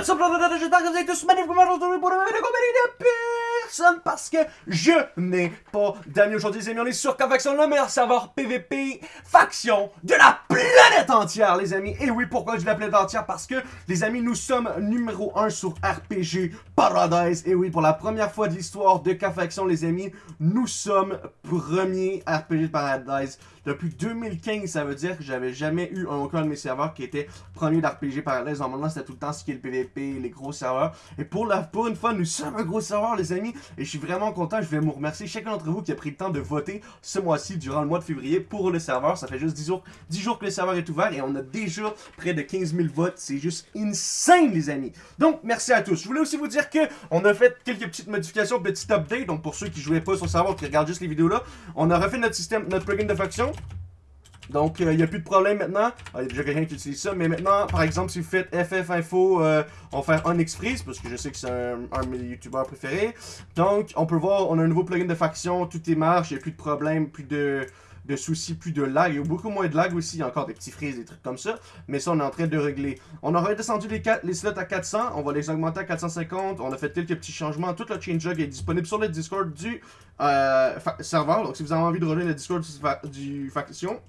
What's up, j'espère que vous êtes tous magnifiques aujourd'hui pour une vidéo comédie de parce que je n'ai pas d'amis aujourd'hui, les amis. On est sur Faction, le meilleur serveur PVP faction de la planète entière, les amis. Et oui, pourquoi je dis la planète entière? Parce que, les amis, nous sommes numéro 1 sur RPG Paradise. Et oui, pour la première fois de l'histoire de K-Faction, les amis, nous sommes premier RPG Paradise. Depuis 2015, ça veut dire que j'avais jamais eu aucun de mes serveurs qui était premier d'RPG Paradise. Normalement, c'était tout le temps ce qui est le PVP, les gros serveurs. Et pour, la, pour une fois, nous sommes un gros serveur, les amis. Et je suis vraiment content. Je vais vous remercier chacun d'entre vous qui a pris le temps de voter ce mois-ci, durant le mois de février, pour le serveur. Ça fait juste 10 jours, 10 jours que le serveur est ouvert et on a déjà près de 15 000 votes. C'est juste insane, les amis. Donc, merci à tous. Je voulais aussi vous dire que on a fait quelques petites modifications, petites updates. Donc, pour ceux qui jouaient pas sur le serveur, qui regardent juste les vidéos là, on a refait notre système, notre plugin de faction. Donc, il euh, n'y a plus de problème maintenant. Il y a déjà quelqu'un qui utilise ça. Mais maintenant, par exemple, si vous faites FF Info, euh, on va faire Onyx Freeze, parce que je sais que c'est un, de mes youtubeurs préférés. Donc, on peut voir, on a un nouveau plugin de faction, tout est marche, il n'y a plus de problème, plus de, soucis, plus de lag. Il y a beaucoup moins de lag aussi, il y a encore des petits freezes, des trucs comme ça. Mais ça, on est en train de régler. On aurait descendu les, les slots à 400, on va les augmenter à 450. On a fait quelques petits changements. Tout le changelog est disponible sur le Discord du euh, serveur. Donc, si vous avez envie de rejoindre le Discord du faction,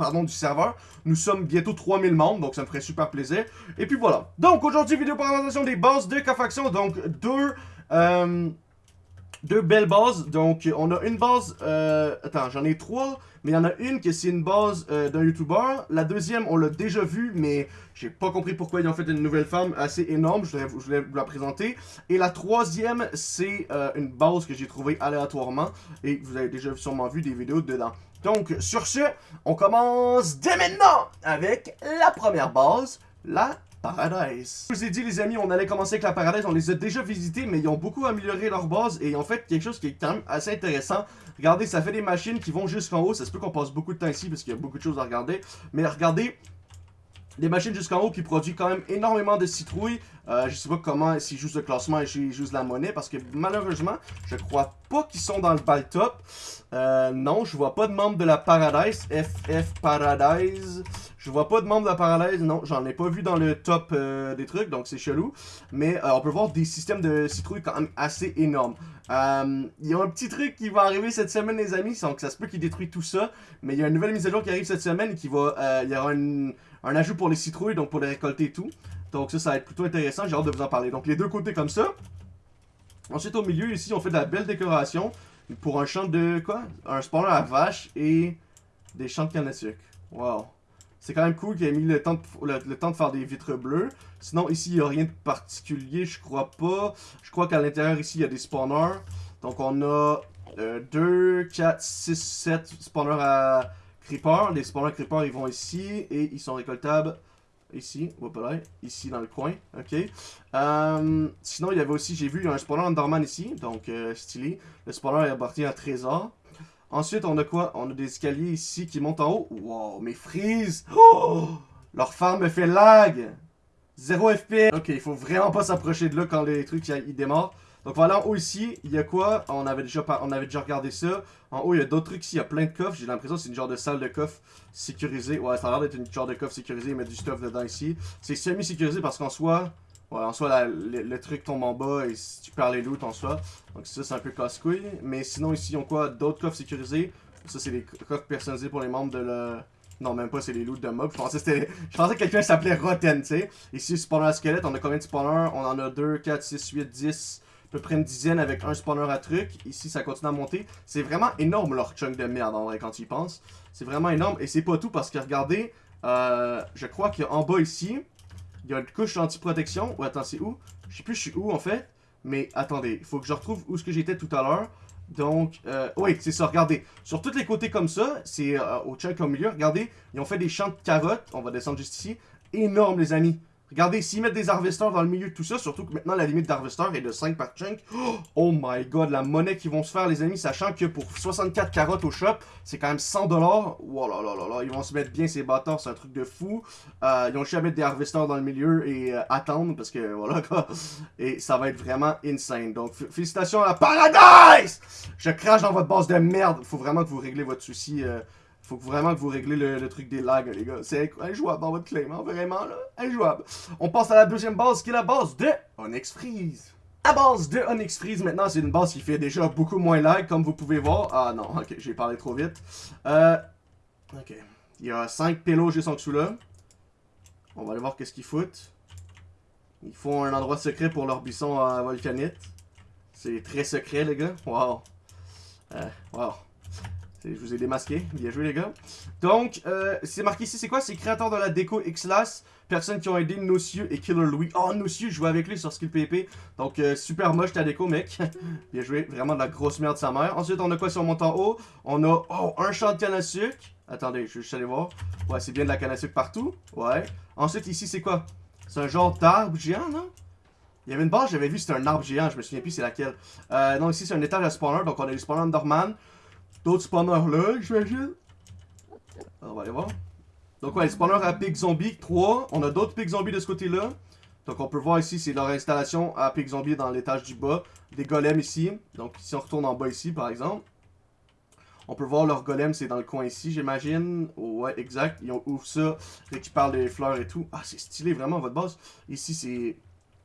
pardon, du serveur. Nous sommes bientôt 3000 membres, donc ça me ferait super plaisir. Et puis voilà. Donc aujourd'hui, vidéo présentation des bases de K-Faction. Donc deux... Euh, deux belles bases. Donc, on a une base... Euh, attends, j'en ai trois. Mais il y en a une qui c'est une base euh, d'un YouTuber. La deuxième, on l'a déjà vue, mais j'ai pas compris pourquoi ils ont fait une nouvelle femme assez énorme. Je voulais, vous la présenter. Et la troisième, c'est une base que j'ai trouvée aléatoirement. Et vous avez déjà sûrement vu des vidéos dedans. Donc, sur ce, on commence dès maintenant avec la première base, la Paradise. Je vous ai dit les amis, on allait commencer avec la Paradise, on les a déjà visités, mais ils ont beaucoup amélioré leur base et en fait quelque chose qui est quand même assez intéressant. Regardez, ça fait des machines qui vont jusqu'en haut, ça se peut qu'on passe beaucoup de temps ici parce qu'il y a beaucoup de choses à regarder. Mais regardez, des machines jusqu'en haut qui produisent quand même énormément de citrouilles. Euh, je sais pas comment, s'ils jouent ce classement et s'ils jouent la monnaie, parce que malheureusement, je crois pas qu'ils sont dans le bal top. Euh, non, je vois pas de membres de la Paradise, FF Paradise. Je vois pas de membres de la Paradise, non, j'en ai pas vu dans le top euh, des trucs, donc c'est chelou. Mais euh, on peut voir des systèmes de citrouilles quand même assez énormes. Il y a un petit truc qui va arriver cette semaine, les amis, donc ça se peut qu'il détruit tout ça. Mais il y a une nouvelle mise à jour qui arrive cette semaine qui va, il y aura un ajout pour les citrouilles, donc pour les récolter et tout. Donc ça, ça va être plutôt intéressant, j'ai hâte de vous en parler. Donc les deux côtés comme ça. Ensuite, au milieu, ici, on fait de la belle décoration pour un champ de quoi? Un spawner à vache et des champs de canne à. Wow. C'est quand même cool qu'il ait mis le temps, de, le, temps de faire des vitres bleues. Sinon, ici, il n'y a rien de particulier, je crois pas. Je crois qu'à l'intérieur, ici, il y a des spawners. Donc, on a 2, 4, 6, 7 spawners à Les spawners creeper, ils vont ici et ils sont récoltables Ici, ici dans le coin, ok. Euh, sinon, il y avait aussi, j'ai vu, il y a un spawner Enderman ici, donc euh, stylé. Le spawner est appartient à Trésor. Ensuite, on a quoi? On a des escaliers ici qui montent en haut. Wow, mes frises oh! Leur farm me fait lag 0 FPS Ok, il faut vraiment pas s'approcher de là quand les trucs ils démarrent. Donc voilà, en haut ici, il y a quoi? On avait, déjà, on avait déjà regardé ça. En haut, il y a d'autres trucs ici, il y a plein de coffres. J'ai l'impression que c'est une genre de salle de coffre sécurisée. Ouais, ça a l'air d'être une genre de coffre sécurisée, il met du stuff dedans ici. C'est semi-sécurisé parce qu'en soi, ouais, en soi, le, truc tombe en bas et tu perds les loot en soi. Donc ça, c'est un peu casse-couille. Mais sinon, ici, ils ont quoi? D'autres coffres sécurisés. Ça, c'est des coffres personnalisés pour les membres de le... Non, même pas, c'est les loots de mobs. Je pensais, que quelqu'un s'appelait Rotten, tu sais. Ici, spawner à squelette, on a combien de spawners? On en a 2, 4, 6, 8, 10 à peu près une dizaine avec un spawner à truc. Ici, ça continue à monter. C'est vraiment énorme leur chunk de merde, en vrai, quand tu y penses. C'est vraiment énorme. Et c'est pas tout, parce que regardez, euh, je crois qu'en bas ici, il y a une couche anti-protection. Ou attends, c'est où? Je sais plus je suis où, en fait. Mais attendez, il faut que je retrouve où ce que j'étais tout à l'heure. Donc, euh, oui, c'est ça, regardez. Sur tous les côtés comme ça, c'est euh, au chunk au milieu, regardez, ils ont fait des champs de carottes. On va descendre juste ici. Énorme, les amis. Regardez, s'ils mettent des harvesters dans le milieu de tout ça, surtout que maintenant la limite d'harvester est de 5 par chunk. Oh my god, la monnaie qu'ils vont se faire, les amis, sachant que pour 64 carottes au shop, c'est quand même 100 dollars. Oh là là là là, ils vont se mettre bien ces bâtards, c'est un truc de fou. Euh, ils ont juste à mettre des harvesters dans le milieu et euh, attendre, parce que voilà quoi. Et ça va être vraiment insane. Donc, félicitations à Paradise! Je crache dans votre base de merde. Faut vraiment que vous réglez votre souci. Euh, faut vraiment que vous réglez le, truc des lags, les gars. C'est injouable dans votre claim, vraiment, là. Injouable. On passe à la deuxième base, qui est la base de Onyx Freeze. La base de Onyx Freeze, maintenant, c'est une base qui fait déjà beaucoup moins lag, comme vous pouvez voir. Ah non, ok, j'ai parlé trop vite. Euh, ok. Il y a 5 pélos juste en dessous là. On va aller voir qu'est-ce qu'ils foutent. Ils font un endroit secret pour leur buisson à volcanite. C'est très secret, les gars. Wow. Euh, wow. Je vous ai démasqué. Bien joué, les gars. Donc, euh, c'est marqué ici, c'est quoi? C'est créateur de la déco Xlas. Personnes qui ont aidé Nocieux et Killer Louis. Oh, Nocieux, je jouais avec lui sur Skill PP. Donc, euh, super moche ta déco, mec. Bien joué. Vraiment de la grosse merde sa mère. Ensuite, on a quoi si on monte en haut? On a, oh, un champ de canne à sucre. Attendez, je vais juste aller voir. Ouais, c'est bien de la canne à sucre partout. Ouais. Ensuite, ici, c'est quoi? C'est un genre d'arbre géant, non? Il y avait une base, j'avais vu, c'était un arbre géant. Je me souviens plus c'est laquelle. Euh, non, ici, c'est un étage à spawner. Donc, on a les spawners Underman. D'autres spawners là, j'imagine? On va aller voir. Donc ouais, les spawners à Pig Zombie 3. On a d'autres Pig Zombie de ce côté-là. Donc on peut voir ici, c'est leur installation à Pig Zombie dans l'étage du bas. Des golems ici. Donc si on retourne en bas ici, par exemple. On peut voir leur golem, c'est dans le coin ici, j'imagine. Ouais, exact. Ils ouvrent ça, récupèrent les fleurs et tout. Ah, c'est stylé, vraiment, votre base. Ici, c'est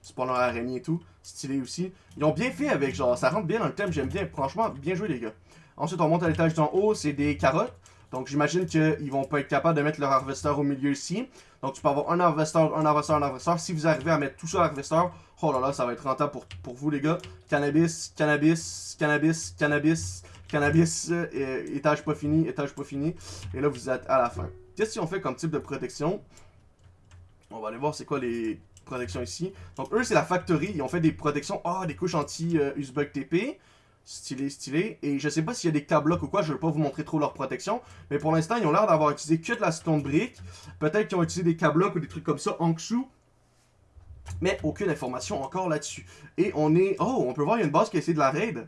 spawner araignée et tout. Stylé aussi. Ils ont bien fait avec, genre, ça rentre bien dans le thème, j'aime bien. Franchement, bien joué, les gars. Ensuite, on monte à l'étage d'en haut, c'est des carottes. Donc, j'imagine qu'ils vont pas être capables de mettre leur harvester au milieu ici. Donc, tu peux avoir un harvester, un harvester, un harvester. Si vous arrivez à mettre tout ça harvester, oh là là, ça va être rentable pour, pour vous, les gars. Cannabis, cannabis, cannabis, cannabis, cannabis, euh, étage pas fini, étage pas fini. Et là, vous êtes à la fin. Qu'est-ce qu'on fait comme type de protection? On va aller voir c'est quoi les protections ici. Donc, eux, c'est la factory. Ils ont fait des protections. Ah, des couches anti-Usbug TP. Stylé, stylé. Et je sais pas s'il y a des tablocs ou quoi, je vais pas vous montrer trop leur protection. Mais pour l'instant, ils ont l'air d'avoir utilisé que de la stone brick. Peut-être qu'ils ont utilisé des cablocs ou des trucs comme ça en dessous. Mais aucune information encore là-dessus. Et on est... Oh, on peut voir, il y a une base qui a essayé de la raid.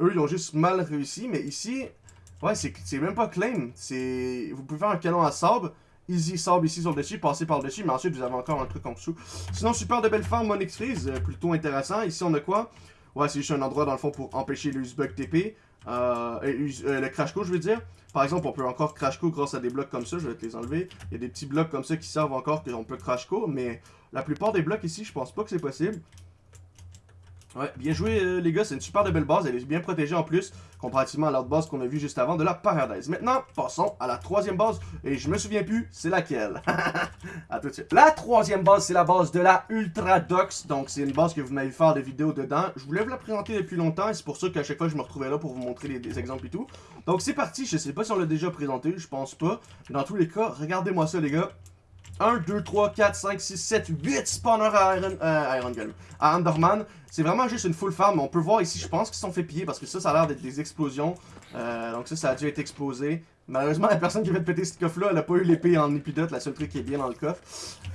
Eux, ils ont juste mal réussi. Mais ici, ouais, c'est même pas claim. C'est... Vous pouvez faire un canon à sable. Easy sable ici sur le dessus, passer par le dessus, mais ensuite vous avez encore un truc en dessous. Sinon, super de belle forme, Monix Freeze, euh, plutôt intéressant. Ici, on a quoi? Ouais, c'est juste un endroit dans le fond pour empêcher le bug TP. Le crash code, je veux dire. Par exemple, on peut encore crash code grâce à des blocs comme ça. Je vais te les enlever. Il y a des petits blocs comme ça qui servent encore qu'on peut crash code. Mais la plupart des blocs ici, je pense pas que c'est possible. Ouais, bien joué euh, les gars, c'est une super de belle base, elle est bien protégée en plus, comparativement à l'autre base qu'on a vu juste avant de la Paradise. Maintenant, passons à la troisième base, et je me souviens plus c'est laquelle. à tout de suite. La troisième base, c'est la base de la Ultradox, donc c'est une base que vous m'avez fait des vidéos dedans. Je voulais vous la présenter depuis longtemps, et c'est pour ça qu'à chaque fois je me retrouvais là pour vous montrer les, des exemples et tout. Donc c'est parti, je sais pas si on l'a déjà présenté, je pense pas. Mais dans tous les cas, regardez-moi ça les gars. 1, 2, 3, 4, 5, 6, 7, 8 spawners à Iron, euh, Golem. À Underman. C'est vraiment juste une full farm. On peut voir ici, je pense qu'ils sont fait piller parce que ça, ça a l'air d'être des explosions. Euh, donc ça, ça a dû être explosé. Malheureusement, la personne qui vient de péter ce coffre-là, elle a pas eu l'épée en épidote, la seule truc qui est bien dans le coffre.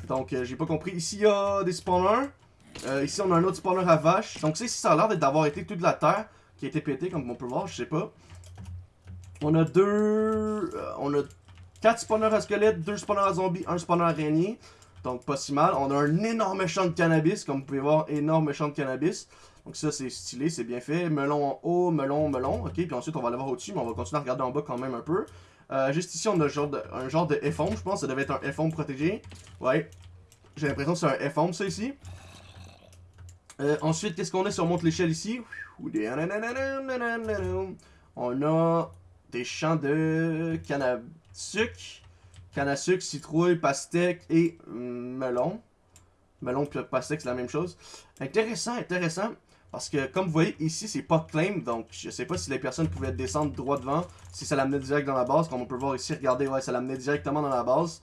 Donc, euh, j'ai pas compris. Ici, il y a des spawners. Euh, ici, on a un autre spawner à vache. Donc, ça, ça a l'air d'avoir été toute la terre qui a été pétée, comme on peut voir, je sais pas. On a deux... Euh, on a 4 spawners à squelette, 2 spawners à zombies, 1 spawner à araignée. Donc pas si mal. On a un énorme champ de cannabis, comme vous pouvez voir, énorme champ de cannabis. Donc ça c'est stylé, c'est bien fait. Melon en haut, melon, melon. Ok, puis ensuite on va aller voir au-dessus, mais on va continuer à regarder en bas quand même un peu. Euh, juste ici on a un genre de, un genre de F-home, je pense. Ça devait être un F-home protégé. Ouais. J'ai l'impression que c'est un F-home ça ici. Euh, ensuite, qu'est-ce qu'on a si on monte l'échelle ici? On a des champs de cannabis sucre, canne à sucre, citrouille, pastèque et mm, melon. Melon puis pastèque, c'est la même chose. Intéressant, intéressant. Parce que, comme vous voyez, ici, c'est pas claim. Donc, je sais pas si les personnes pouvaient descendre droit devant. Si ça l'amenait direct dans la base. Comme on peut voir ici, regardez, ouais, ça l'amenait directement dans la base.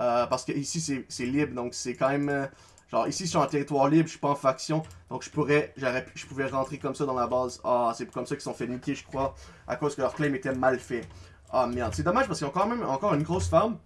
Euh, parce que ici, c'est libre. Donc, c'est quand même... Euh, genre, ici, je suis en territoire libre, je suis pas en faction. Donc, je pourrais... Je pouvais rentrer comme ça dans la base. Ah, c'est comme ça qu'ils sont fait niquer, je crois. À cause que leur claim était mal fait. Ah merde, c'est dommage parce qu'ils ont quand même encore une grosse farm.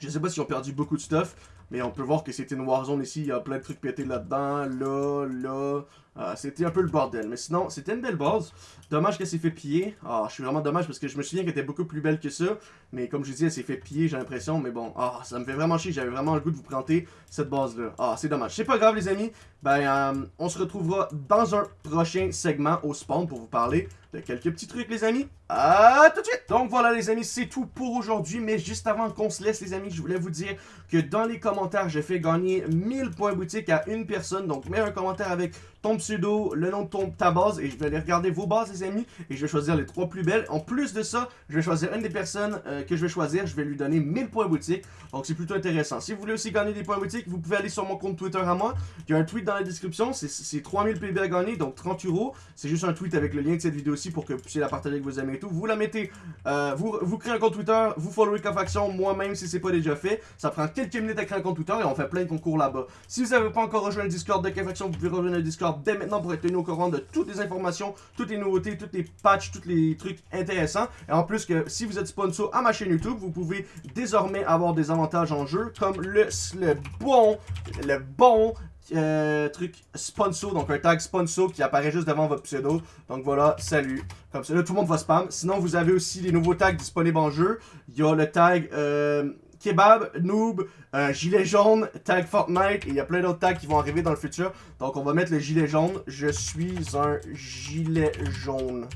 Je sais pas s'ils ont perdu beaucoup de stuff, mais on peut voir que c'était une warzone ici, il y a plein de trucs pétés là-dedans, là, là. Euh, c'était un peu le bordel, mais sinon, c'était une belle base. Dommage qu'elle s'est fait piller. Ah, je suis vraiment dommage parce que je me souviens qu'elle était beaucoup plus belle que ça, mais comme je dis, elle s'est fait piller, j'ai l'impression, mais bon, ah, ça me fait vraiment chier, j'avais vraiment le goût de vous présenter cette base-là. Ah, c'est dommage. C'est pas grave, les amis, ben, euh, on se retrouvera dans un prochain segment au spawn pour vous parler de quelques petits trucs, les amis. à tout de suite! Donc voilà les amis, c'est tout pour aujourd'hui, mais juste avant qu'on se laisse les amis, je voulais vous dire que dans les commentaires, je fais gagner 1000 points boutique à une personne. Donc mets un commentaire avec ton pseudo, le nom de ta base, et je vais aller regarder vos bases les amis, et je vais choisir les trois plus belles. En plus de ça, je vais choisir une des personnes euh, que je vais choisir, je vais lui donner 1000 points boutique. Donc c'est plutôt intéressant. Si vous voulez aussi gagner des points boutique, vous pouvez aller sur mon compte Twitter à moi. Il y a un tweet dans la description, c'est 3000 PB à gagner, donc 30 euros. C'est juste un tweet avec le lien de cette vidéo aussi pour que vous puissiez la partager avec vos amis et tout. Vous la mettez, euh, vous, vous créez un compte Twitter, vous followez Faction, moi-même si c'est pas déjà fait. Ça prend quelques minutes à créer un compte Twitter et on fait plein de concours là-bas. Si vous n'avez pas encore rejoint le Discord de Faction, vous pouvez rejoindre le Discord dès maintenant pour être tenu au courant de toutes les informations, toutes les nouveautés, toutes les patchs, tous les trucs intéressants. Et en plus que si vous êtes sponsor à ma chaîne YouTube, vous pouvez désormais avoir des avantages en jeu comme le, le bon, le bon euh, truc sponsor, donc un tag sponsor qui apparaît juste devant votre pseudo. Donc voilà, salut. Comme ça, tout le monde va spam. Sinon, vous avez aussi les nouveaux tags disponibles en jeu. Il y a le tag euh, kebab, noob, euh, gilet jaune, tag Fortnite, et il y a plein d'autres tags qui vont arriver dans le futur. Donc on va mettre le gilet jaune. Je suis un gilet jaune.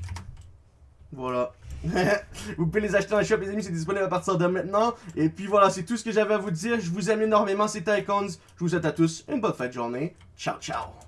Voilà. vous pouvez les acheter dans le shop, les amis, c'est disponible à partir de maintenant. Et puis voilà, c'est tout ce que j'avais à vous dire. Je vous aime énormément, c'était Icons. Je vous souhaite à tous une bonne fin de journée. Ciao, ciao.